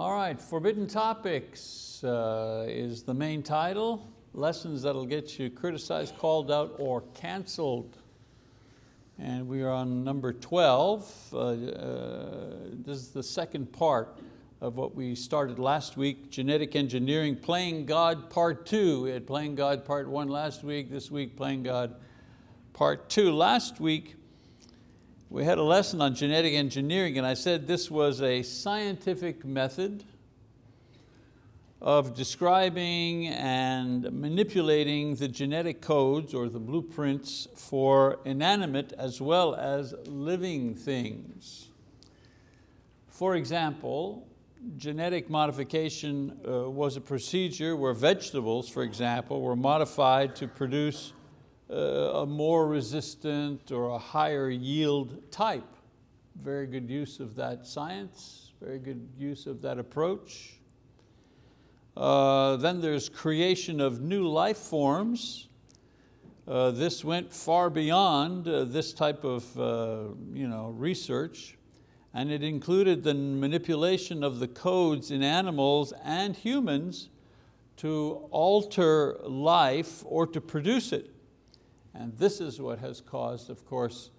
All right, Forbidden Topics uh, is the main title. Lessons that'll get you criticized, called out, or canceled. And we are on number 12. Uh, uh, this is the second part of what we started last week, genetic engineering, playing God part two. We had playing God part one last week, this week playing God part two. Last week, we had a lesson on genetic engineering and I said this was a scientific method of describing and manipulating the genetic codes or the blueprints for inanimate as well as living things. For example, genetic modification uh, was a procedure where vegetables, for example, were modified to produce a more resistant or a higher yield type. Very good use of that science, very good use of that approach. Uh, then there's creation of new life forms. Uh, this went far beyond uh, this type of uh, you know, research and it included the manipulation of the codes in animals and humans to alter life or to produce it. And this is what has caused, of course,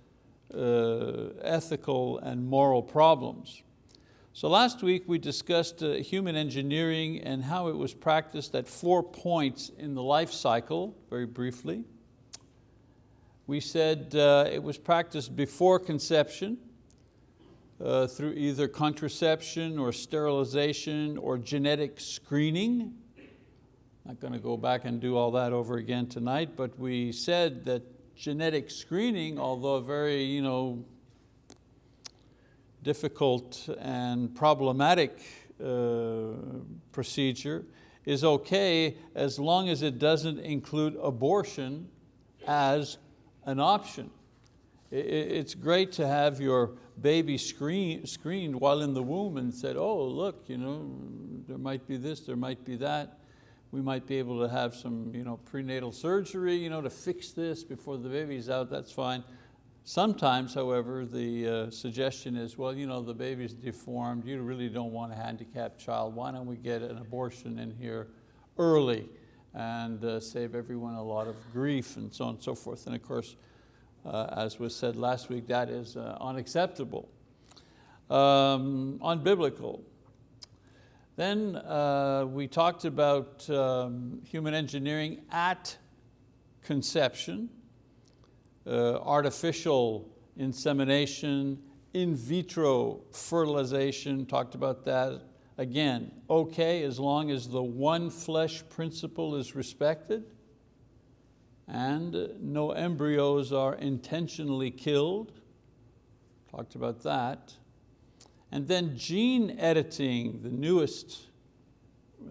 uh, ethical and moral problems. So last week we discussed uh, human engineering and how it was practiced at four points in the life cycle, very briefly. We said uh, it was practiced before conception, uh, through either contraception or sterilization or genetic screening. Not going to go back and do all that over again tonight, but we said that genetic screening, although a very you know, difficult and problematic uh, procedure, is okay as long as it doesn't include abortion as an option. It's great to have your baby screen, screened while in the womb and said, oh, look, you know, there might be this, there might be that we might be able to have some you know, prenatal surgery you know, to fix this before the baby's out, that's fine. Sometimes, however, the uh, suggestion is, well, you know, the baby's deformed, you really don't want a handicapped child, why don't we get an abortion in here early and uh, save everyone a lot of grief and so on and so forth. And of course, uh, as was said last week, that is uh, unacceptable, um, unbiblical. Then uh, we talked about um, human engineering at conception, uh, artificial insemination, in vitro fertilization, talked about that. Again, okay as long as the one flesh principle is respected and no embryos are intentionally killed. Talked about that. And then gene editing, the newest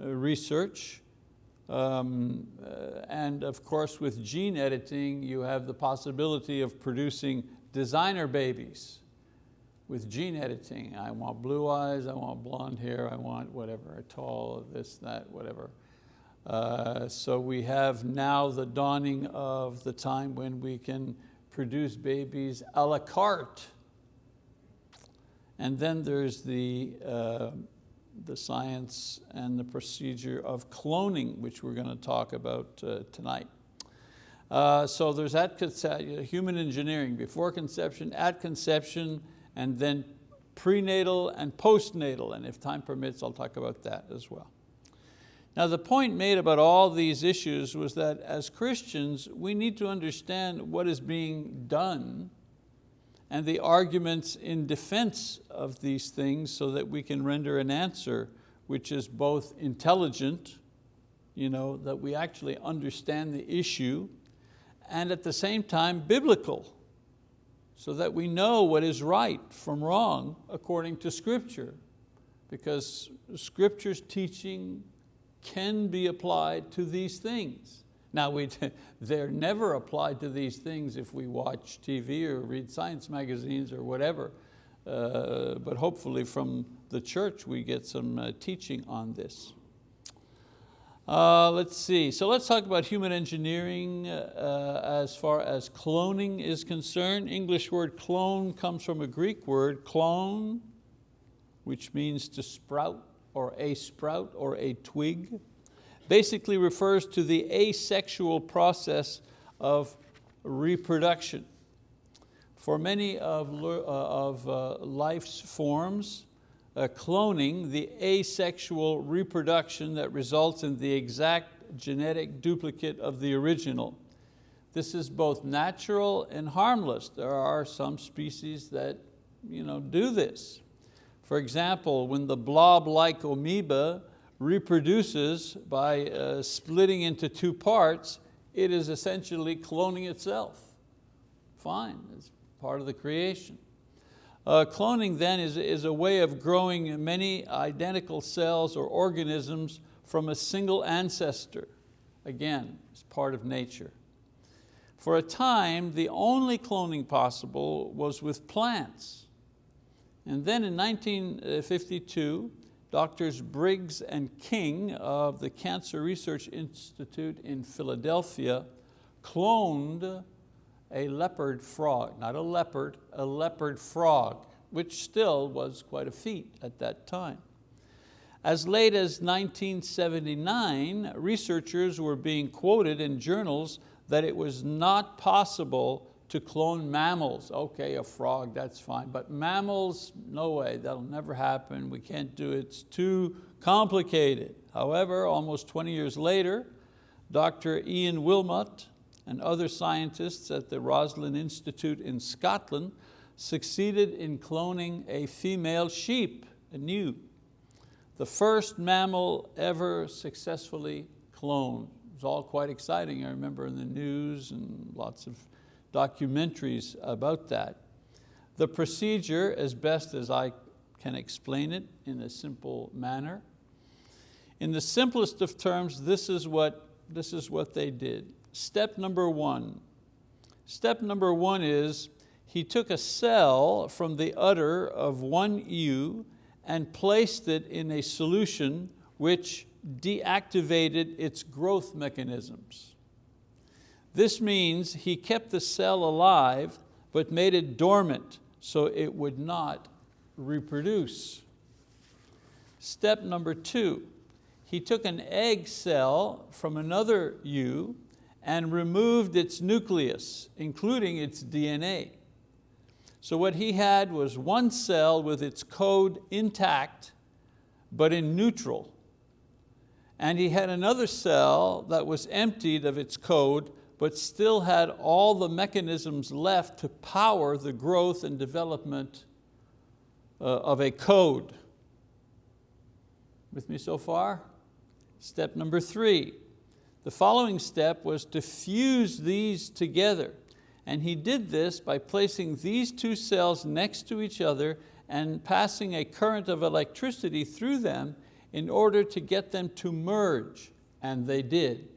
uh, research. Um, uh, and of course with gene editing, you have the possibility of producing designer babies with gene editing. I want blue eyes, I want blonde hair, I want whatever, tall, this, that, whatever. Uh, so we have now the dawning of the time when we can produce babies a la carte and then there's the, uh, the science and the procedure of cloning, which we're going to talk about uh, tonight. Uh, so there's at human engineering, before conception, at conception, and then prenatal and postnatal, and if time permits, I'll talk about that as well. Now the point made about all these issues was that as Christians, we need to understand what is being done and the arguments in defense of these things so that we can render an answer which is both intelligent, you know, that we actually understand the issue, and at the same time biblical, so that we know what is right from wrong according to scripture, because scripture's teaching can be applied to these things. Now, we, they're never applied to these things if we watch TV or read science magazines or whatever, uh, but hopefully from the church we get some uh, teaching on this. Uh, let's see, so let's talk about human engineering uh, as far as cloning is concerned. English word clone comes from a Greek word, clone, which means to sprout or a sprout or a twig, basically refers to the asexual process of reproduction. For many of, uh, of uh, life's forms, uh, cloning, the asexual reproduction that results in the exact genetic duplicate of the original. This is both natural and harmless. There are some species that you know, do this. For example, when the blob-like amoeba reproduces by uh, splitting into two parts, it is essentially cloning itself. Fine, it's part of the creation. Uh, cloning then is, is a way of growing many identical cells or organisms from a single ancestor. Again, it's part of nature. For a time, the only cloning possible was with plants. And then in 1952, doctors Briggs and King of the Cancer Research Institute in Philadelphia cloned a leopard frog, not a leopard, a leopard frog, which still was quite a feat at that time. As late as 1979, researchers were being quoted in journals that it was not possible to clone mammals. Okay, a frog, that's fine, but mammals, no way, that'll never happen, we can't do it, it's too complicated. However, almost 20 years later, Dr. Ian Wilmut and other scientists at the Roslin Institute in Scotland succeeded in cloning a female sheep, a ewe, the first mammal ever successfully cloned. It was all quite exciting, I remember in the news and lots of documentaries about that. The procedure, as best as I can explain it in a simple manner, in the simplest of terms, this is what, this is what they did. Step number one. Step number one is he took a cell from the udder of one ewe and placed it in a solution which deactivated its growth mechanisms. This means he kept the cell alive but made it dormant so it would not reproduce. Step number two, he took an egg cell from another ewe and removed its nucleus, including its DNA. So what he had was one cell with its code intact, but in neutral. And he had another cell that was emptied of its code, but still had all the mechanisms left to power the growth and development uh, of a code. With me so far? Step number three, the following step was to fuse these together. And he did this by placing these two cells next to each other and passing a current of electricity through them in order to get them to merge, and they did.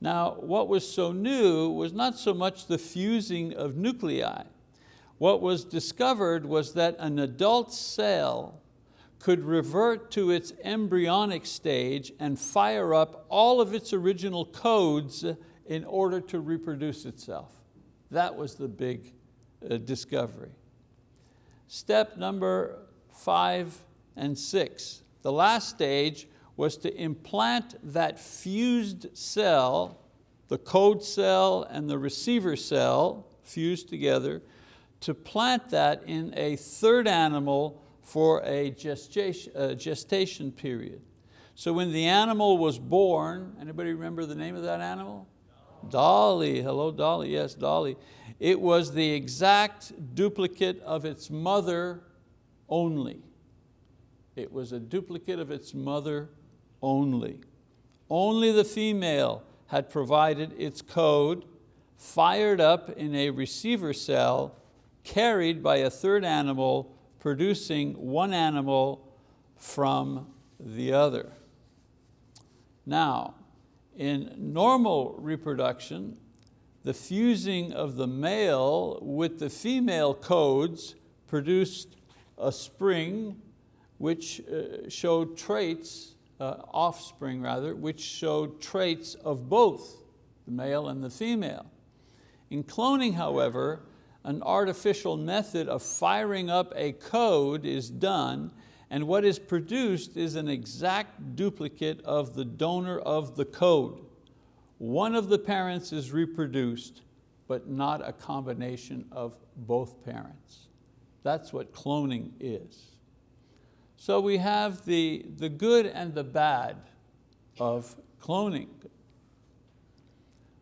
Now, what was so new was not so much the fusing of nuclei. What was discovered was that an adult cell could revert to its embryonic stage and fire up all of its original codes in order to reproduce itself. That was the big uh, discovery. Step number five and six. The last stage was to implant that fused cell, the code cell and the receiver cell fused together, to plant that in a third animal for a gestation, uh, period. So when the animal was born, anybody remember the name of that animal? Dolly, hello Dolly, yes, Dolly. It was the exact duplicate of its mother only. It was a duplicate of its mother only. Only the female had provided its code, fired up in a receiver cell, carried by a third animal producing one animal from the other. Now, in normal reproduction, the fusing of the male with the female codes produced a spring which uh, showed traits, uh, offspring rather, which showed traits of both the male and the female. In cloning, however, an artificial method of firing up a code is done and what is produced is an exact duplicate of the donor of the code. One of the parents is reproduced, but not a combination of both parents. That's what cloning is. So we have the, the good and the bad of cloning.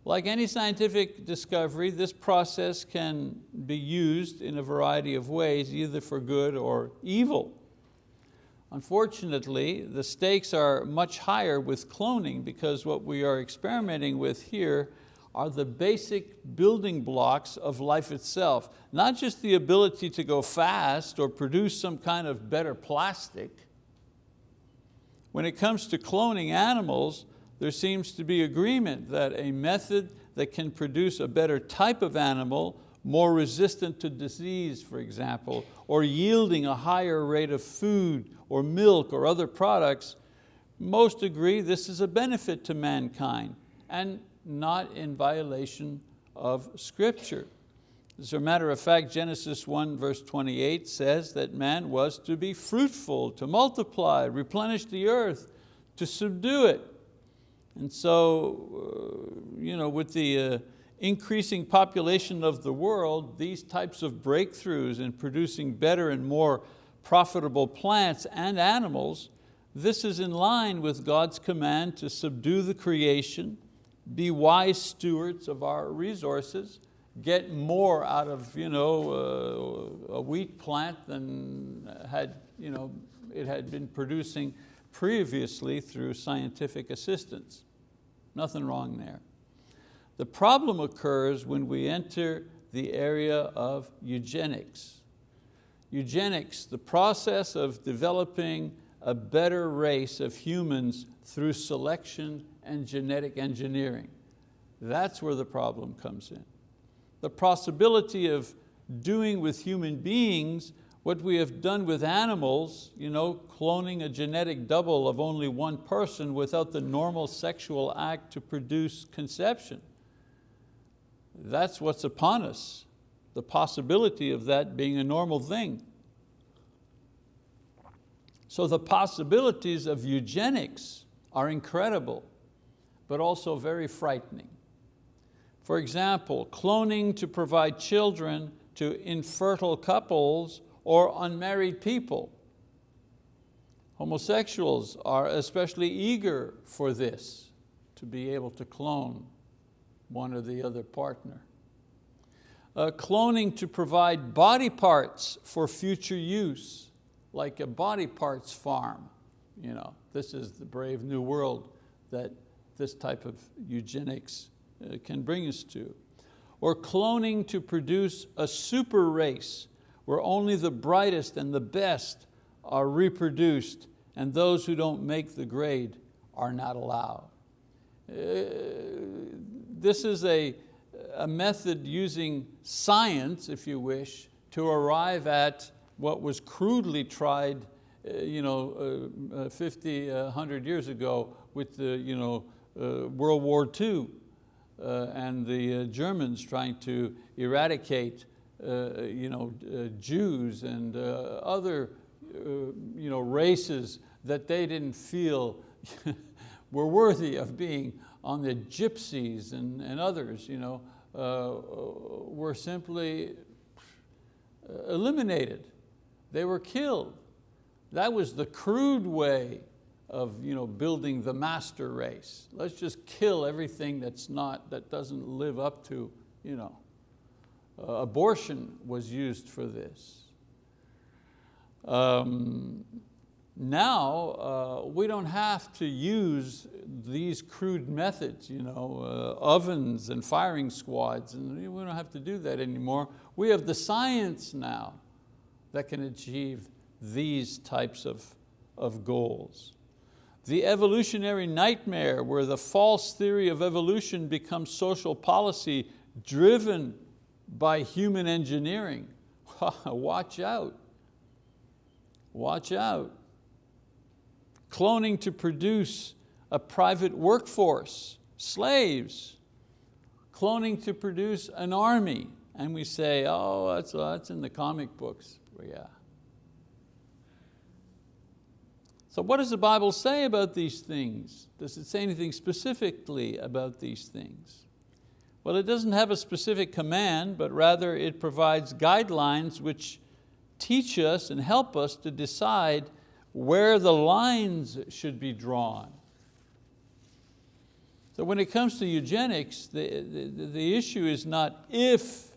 Like any scientific discovery, this process can be used in a variety of ways, either for good or evil. Unfortunately, the stakes are much higher with cloning because what we are experimenting with here are the basic building blocks of life itself. Not just the ability to go fast or produce some kind of better plastic. When it comes to cloning animals, there seems to be agreement that a method that can produce a better type of animal, more resistant to disease, for example, or yielding a higher rate of food or milk or other products, most agree this is a benefit to mankind and not in violation of scripture. As a matter of fact, Genesis 1 verse 28 says that man was to be fruitful, to multiply, replenish the earth, to subdue it. And so, uh, you know, with the uh, increasing population of the world, these types of breakthroughs in producing better and more profitable plants and animals, this is in line with God's command to subdue the creation, be wise stewards of our resources, get more out of you know, uh, a wheat plant than had, you know, it had been producing previously through scientific assistance. Nothing wrong there. The problem occurs when we enter the area of eugenics. Eugenics, the process of developing a better race of humans through selection and genetic engineering. That's where the problem comes in. The possibility of doing with human beings what we have done with animals, you know, cloning a genetic double of only one person without the normal sexual act to produce conception. That's what's upon us, the possibility of that being a normal thing. So the possibilities of eugenics are incredible, but also very frightening. For example, cloning to provide children to infertile couples or unmarried people. Homosexuals are especially eager for this, to be able to clone one or the other partner. Uh, cloning to provide body parts for future use, like a body parts farm. You know, this is the brave new world that this type of eugenics uh, can bring us to. Or cloning to produce a super race where only the brightest and the best are reproduced and those who don't make the grade are not allowed. Uh, this is a, a method using science, if you wish, to arrive at what was crudely tried uh, you know, uh, uh 50, 100 years ago with the you know, uh, World War II uh, and the Germans trying to eradicate uh, you know, uh, Jews and uh, other you know, races that they didn't feel were worthy of being on the gypsies and, and others, you know, were simply eliminated. They were killed. That was the crude way of you know, building the master race. Let's just kill everything that's not, that doesn't live up to you know, uh, abortion was used for this. Um, now, uh, we don't have to use these crude methods, you know, uh, ovens and firing squads, and we don't have to do that anymore. We have the science now that can achieve these types of, of goals. The evolutionary nightmare where the false theory of evolution becomes social policy driven by human engineering. Watch out, watch out. Cloning to produce a private workforce, slaves. Cloning to produce an army. And we say, oh, that's, that's in the comic books. Well, yeah. So what does the Bible say about these things? Does it say anything specifically about these things? Well, it doesn't have a specific command, but rather it provides guidelines which teach us and help us to decide where the lines should be drawn. So when it comes to eugenics, the, the, the issue is not if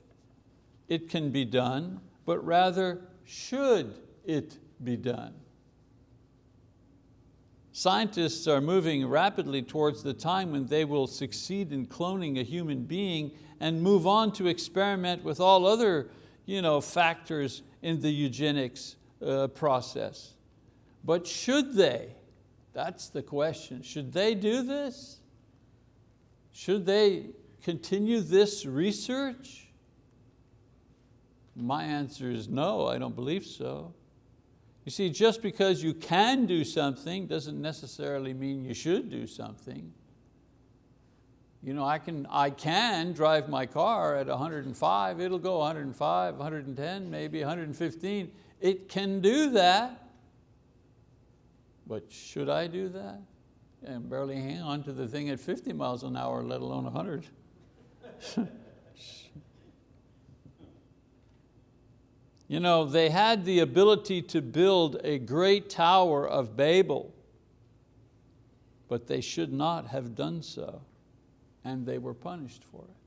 it can be done, but rather should it be done. Scientists are moving rapidly towards the time when they will succeed in cloning a human being and move on to experiment with all other you know, factors in the eugenics uh, process. But should they? That's the question. Should they do this? Should they continue this research? My answer is no, I don't believe so. You see, just because you can do something doesn't necessarily mean you should do something. You know, I can, I can drive my car at 105, it'll go 105, 110, maybe 115. It can do that. But should I do that? And barely hang on to the thing at 50 miles an hour, let alone 100. You know, they had the ability to build a great tower of Babel, but they should not have done so, and they were punished for it.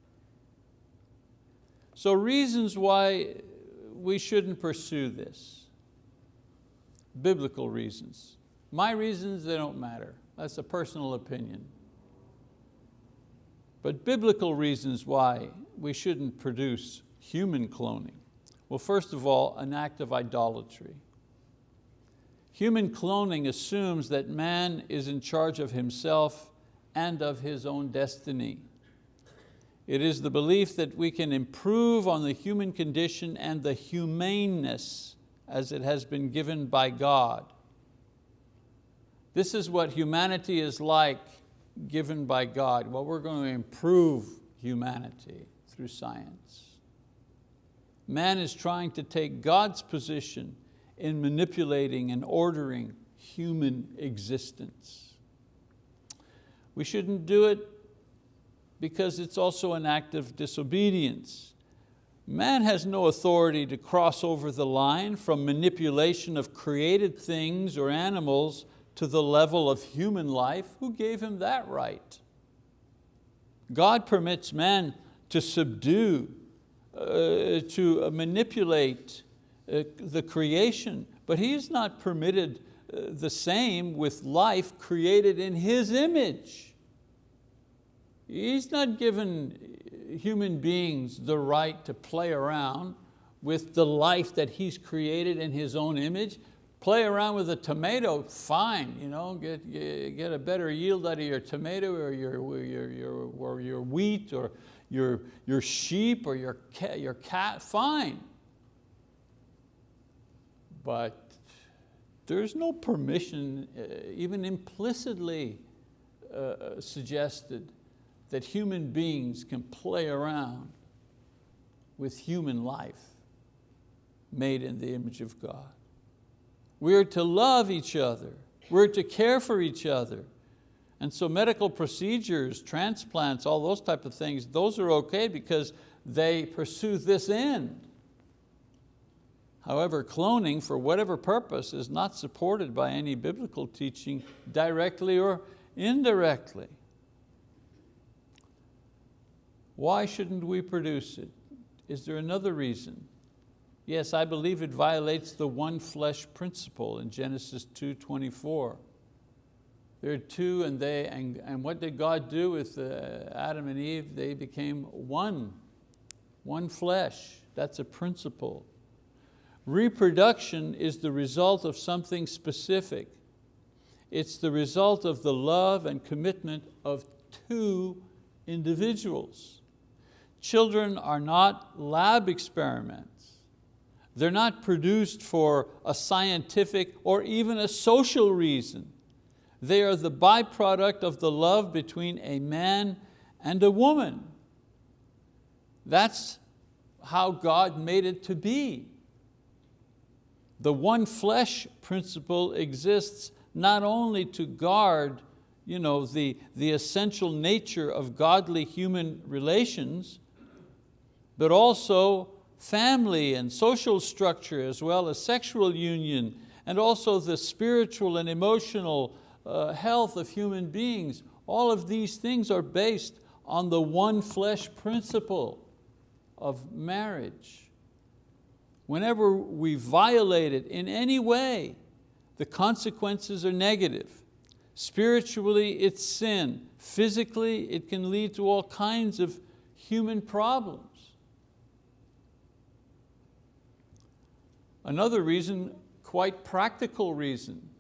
So reasons why we shouldn't pursue this. Biblical reasons. My reasons, they don't matter. That's a personal opinion. But biblical reasons why we shouldn't produce human cloning. Well, first of all, an act of idolatry. Human cloning assumes that man is in charge of himself and of his own destiny. It is the belief that we can improve on the human condition and the humaneness as it has been given by God. This is what humanity is like given by God. Well, we're going to improve humanity through science. Man is trying to take God's position in manipulating and ordering human existence. We shouldn't do it because it's also an act of disobedience. Man has no authority to cross over the line from manipulation of created things or animals to the level of human life. Who gave him that right? God permits man to subdue uh, to manipulate uh, the creation, but He's not permitted uh, the same with life created in His image. He's not given human beings the right to play around with the life that He's created in His own image. Play around with a tomato, fine, you know, get, get a better yield out of your tomato or your, your, your, or your wheat or your, your sheep or your cat, your cat, fine. But there's no permission, uh, even implicitly uh, suggested, that human beings can play around with human life made in the image of God. We're to love each other. We're to care for each other. And so medical procedures, transplants, all those type of things, those are okay because they pursue this end. However, cloning for whatever purpose is not supported by any biblical teaching directly or indirectly. Why shouldn't we produce it? Is there another reason? Yes, I believe it violates the one flesh principle in Genesis 2.24. There are two and they, and, and what did God do with uh, Adam and Eve? They became one, one flesh. That's a principle. Reproduction is the result of something specific. It's the result of the love and commitment of two individuals. Children are not lab experiments. They're not produced for a scientific or even a social reason. They are the byproduct of the love between a man and a woman. That's how God made it to be. The one flesh principle exists not only to guard you know, the, the essential nature of godly human relations, but also family and social structure as well as sexual union and also the spiritual and emotional uh, health of human beings. All of these things are based on the one flesh principle of marriage. Whenever we violate it in any way, the consequences are negative. Spiritually, it's sin. Physically, it can lead to all kinds of human problems. Another reason, quite practical reason,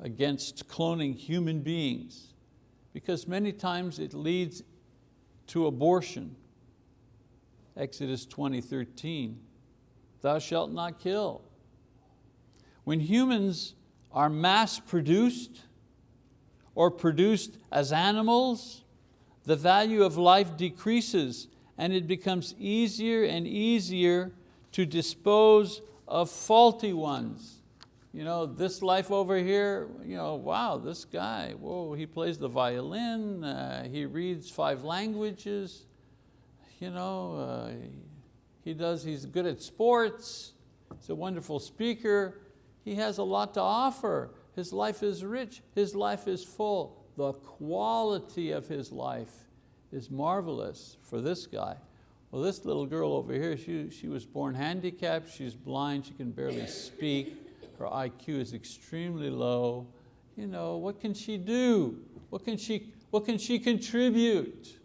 against cloning human beings, because many times it leads to abortion. Exodus 20, 13, thou shalt not kill. When humans are mass produced or produced as animals, the value of life decreases and it becomes easier and easier to dispose of faulty ones. You know, this life over here, you know, wow, this guy, whoa, he plays the violin, uh, he reads five languages, you know, uh, he does, he's good at sports, he's a wonderful speaker, he has a lot to offer. His life is rich, his life is full. The quality of his life is marvelous for this guy. Well, this little girl over here, she, she was born handicapped, she's blind, she can barely speak, her IQ is extremely low. You know, what can she do? What can she, what can she contribute?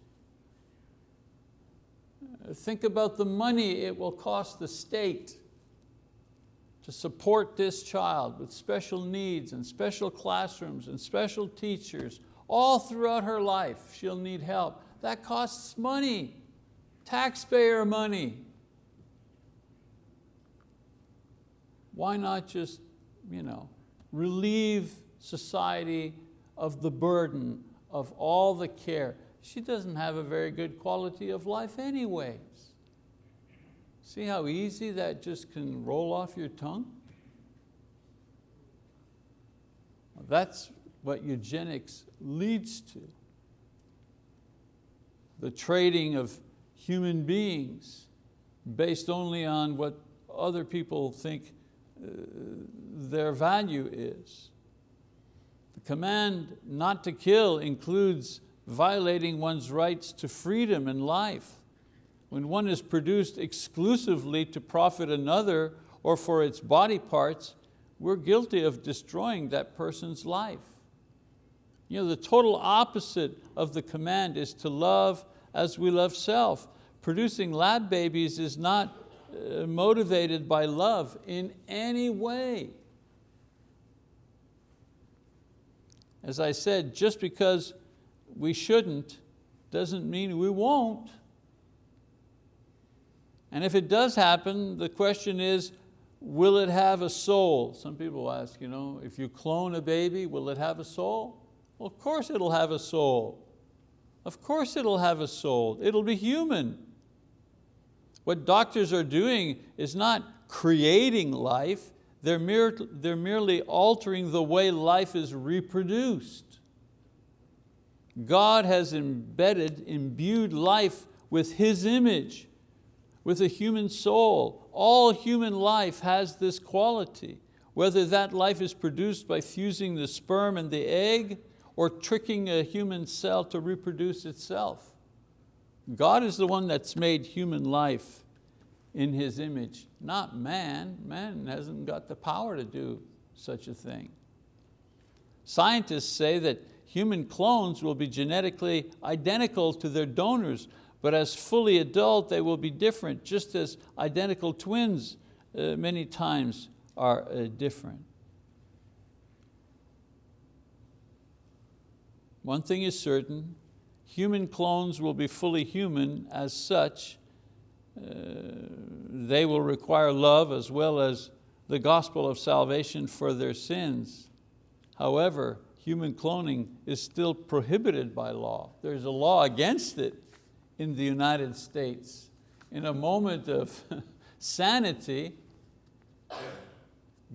Think about the money it will cost the state to support this child with special needs and special classrooms and special teachers all throughout her life. She'll need help. That costs money, taxpayer money. Why not just you know, relieve society of the burden of all the care? She doesn't have a very good quality of life anyways. See how easy that just can roll off your tongue? That's what eugenics leads to. The trading of human beings based only on what other people think their value is. The command not to kill includes violating one's rights to freedom and life when one is produced exclusively to profit another or for its body parts, we're guilty of destroying that person's life. You know, the total opposite of the command is to love as we love self. Producing lab babies is not uh, Uh, motivated by love in any way. As I said, just because we shouldn't doesn't mean we won't. And if it does happen, the question is, will it have a soul? Some people ask, you know, if you clone a baby, will it have a soul? Well, of course it'll have a soul. Of course it'll have a soul. It'll be human. What doctors are doing is not creating life, they're, mere, they're merely altering the way life is reproduced. God has embedded, imbued life with His image with a human soul. All human life has this quality. Whether that life is produced by fusing the sperm and the egg or tricking a human cell to reproduce itself. God is the one that's made human life in His image, not man. Man hasn't got the power to do such a thing. Scientists say that human clones will be genetically identical to their donors, but as fully adult, they will be different, just as identical twins uh, many times are uh, different. One thing is certain, human clones will be fully human as such. Uh, they will require love as well as the gospel of salvation for their sins. However, human cloning is still prohibited by law. There's a law against it, in the United States. In a moment of sanity,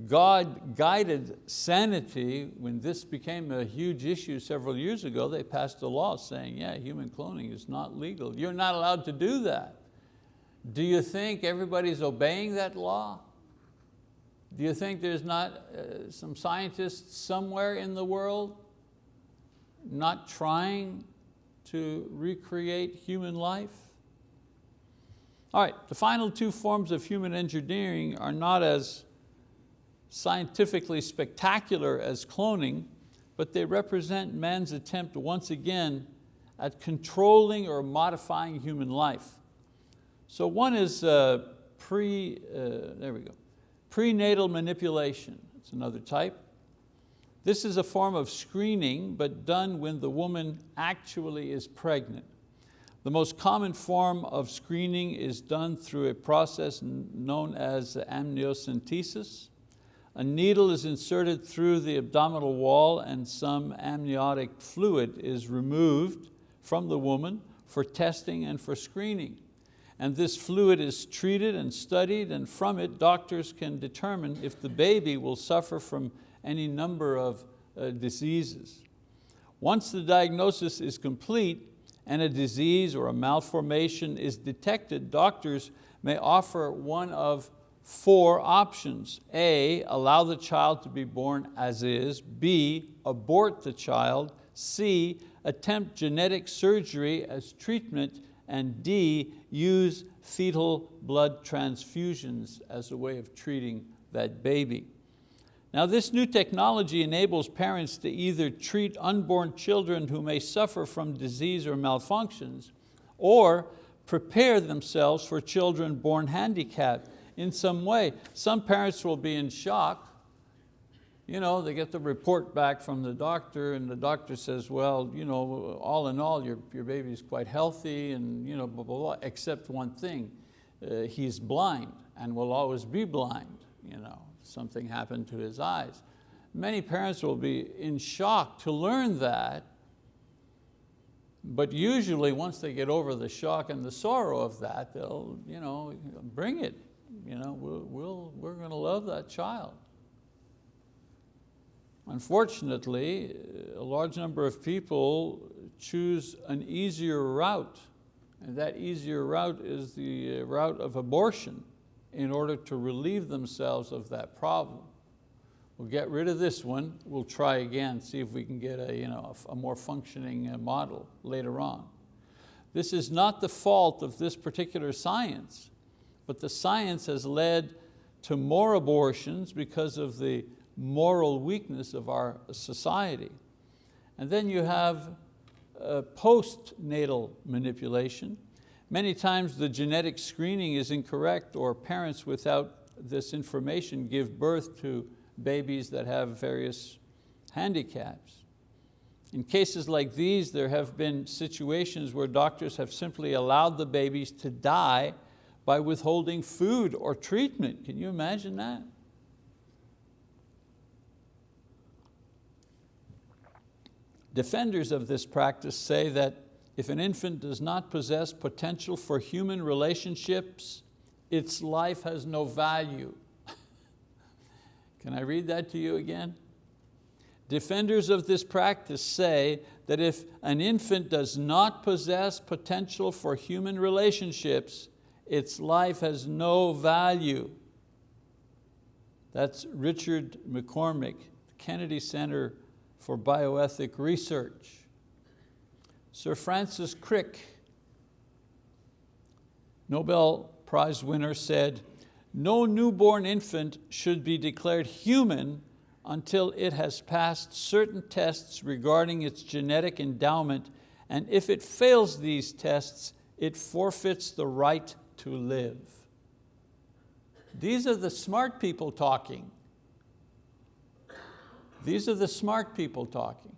God guided sanity, when this became a huge issue several years ago, they passed a law saying, yeah, human cloning is not legal. You're not allowed to do that. Do you think everybody's obeying that law? Do you think there's not uh, some scientists somewhere in the world not trying to recreate human life? All right, the final two forms of human engineering are not as scientifically spectacular as cloning, but they represent man's attempt once again at controlling or modifying human life. So one is uh, pre, uh, there we go, prenatal manipulation, it's another type. This is a form of screening, but done when the woman actually is pregnant. The most common form of screening is done through a process known as amniocentesis. A needle is inserted through the abdominal wall and some amniotic fluid is removed from the woman for testing and for screening. And this fluid is treated and studied and from it doctors can determine if the baby will suffer from any number of uh, diseases. Once the diagnosis is complete and a disease or a malformation is detected, doctors may offer one of four options. A, allow the child to be born as is. B, abort the child. C, attempt genetic surgery as treatment. And D, use fetal blood transfusions as a way of treating that baby. Now this new technology enables parents to either treat unborn children who may suffer from disease or malfunctions, or prepare themselves for children born handicapped in some way. Some parents will be in shock. You know, they get the report back from the doctor and the doctor says, well, you know, all in all, your, your baby's quite healthy and you know, blah, blah, blah, except one thing, uh, he's blind and will always be blind. You know, something happened to his eyes. Many parents will be in shock to learn that but usually once they get over the shock and the sorrow of that, they'll you know, bring it you know, we'll, we'll, we're going to love that child. Unfortunately, a large number of people choose an easier route, and that easier route is the route of abortion in order to relieve themselves of that problem. We'll get rid of this one, we'll try again, see if we can get a, you know, a more functioning uh, model later on. This is not the fault of this particular science but the science has led to more abortions because of the moral weakness of our society. And then you have uh, postnatal manipulation. Many times the genetic screening is incorrect or parents without this information give birth to babies that have various handicaps. In cases like these, there have been situations where doctors have simply allowed the babies to die by withholding food or treatment. Can you imagine that? Defenders of this practice say that if an infant does not possess potential for human relationships, its life has no value. Can I read that to you again? Defenders of this practice say that if an infant does not possess potential for human relationships, its life has no value. That's Richard McCormick, Kennedy Center for Bioethic Research. Sir Francis Crick, Nobel Prize winner said, no newborn infant should be declared human until it has passed certain tests regarding its genetic endowment and if it fails these tests, it forfeits the right to live. These are the smart people talking. These are the smart people talking.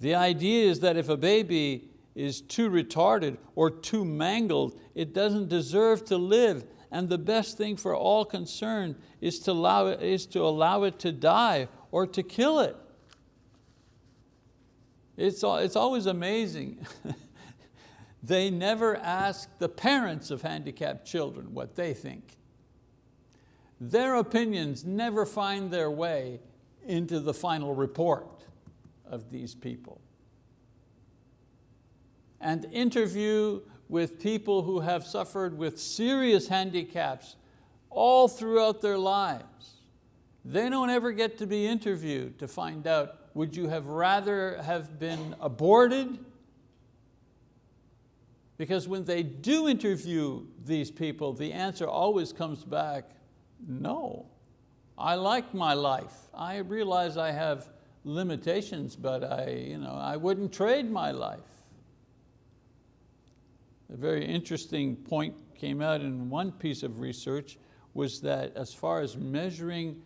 The idea is that if a baby is too retarded or too mangled, it doesn't deserve to live and the best thing for all concerned is to allow it, is to, allow it to die or to kill it. It's, it's always amazing They never ask the parents of handicapped children what they think. their opinions never find their way into the final report of these people. And interview with people who have suffered with serious handicaps all throughout their lives. They don't ever get to be interviewed to find out, would you have rather have been aborted? Because when they do interview these people, the answer always comes back, no. I like my life. I realize I have limitations, but I, you know, I wouldn't trade my life. A very interesting point came out in one piece of research was that as far as measuring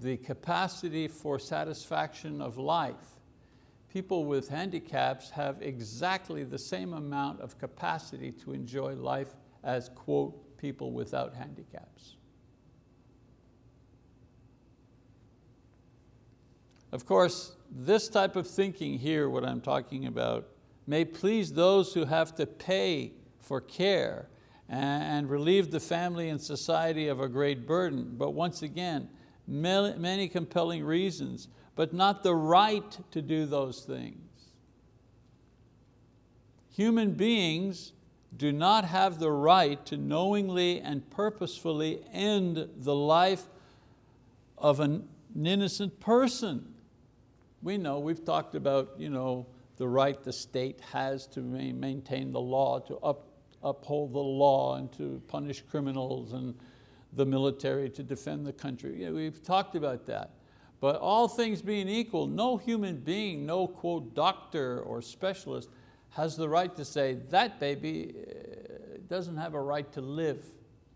the capacity for satisfaction of life, people with handicaps have exactly the same amount of capacity to enjoy life as, quote, people without handicaps. Of course, this type of thinking here, what I'm talking about, may please those who have to pay for care and relieve the family and society of a great burden. But once again, many compelling reasons, but not the right to do those things. Human beings do not have the right to knowingly and purposefully end the life of an innocent person. We know, we've talked about you know, the right the state has to maintain the law, to up, uphold the law and to punish criminals and the military to defend the country. We've talked about that. But all things being equal, no human being, no quote doctor or specialist has the right to say that baby uh, doesn't have a right to live.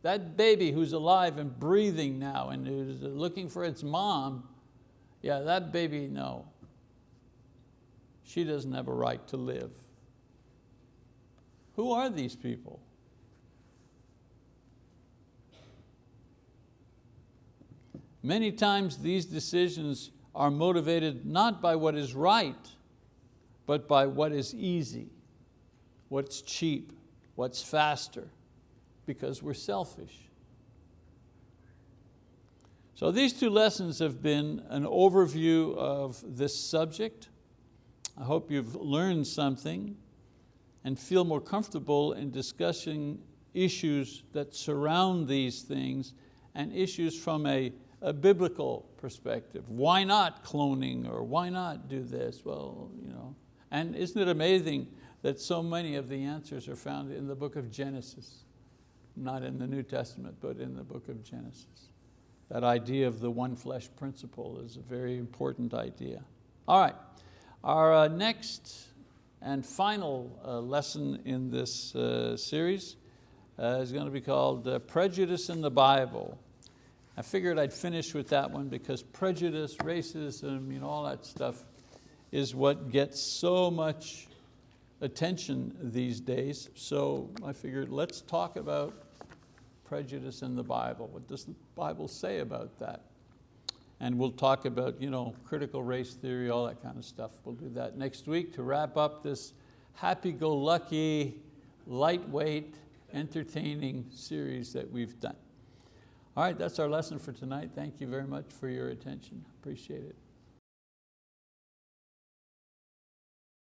That baby who's alive and breathing now and who's looking for its mom, yeah, that baby, no. She doesn't have a right to live. Who are these people? Many times these decisions are motivated not by what is right, but by what is easy, what's cheap, what's faster, because we're selfish. So these two lessons have been an overview of this subject. I hope you've learned something and feel more comfortable in discussing issues that surround these things and issues from a, a biblical perspective. Why not cloning or why not do this? Well, you know. And isn't it amazing that so many of the answers are found in the book of Genesis? Not in the New Testament, but in the book of Genesis. That idea of the one flesh principle is a very important idea. All right, our uh, next and final uh, lesson in this uh, series uh, is going to be called uh, Prejudice in the Bible. I figured I'd finish with that one because prejudice, racism, you know, all that stuff is what gets so much attention these days. So I figured let's talk about prejudice in the Bible. What does the Bible say about that? And we'll talk about you know, critical race theory, all that kind of stuff. We'll do that next week to wrap up this happy-go-lucky, lightweight, entertaining series that we've done. All right, that's our lesson for tonight. Thank you very much for your attention. Appreciate it.